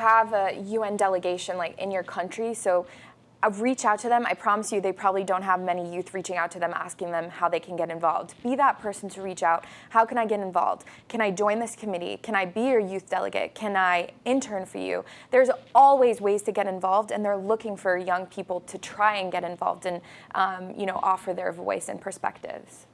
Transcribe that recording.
have a UN delegation like in your country, so I reach out to them. I promise you they probably don't have many youth reaching out to them asking them how they can get involved. Be that person to reach out. How can I get involved? Can I join this committee? Can I be your youth delegate? Can I intern for you? There's always ways to get involved and they're looking for young people to try and get involved and um, you know, offer their voice and perspectives.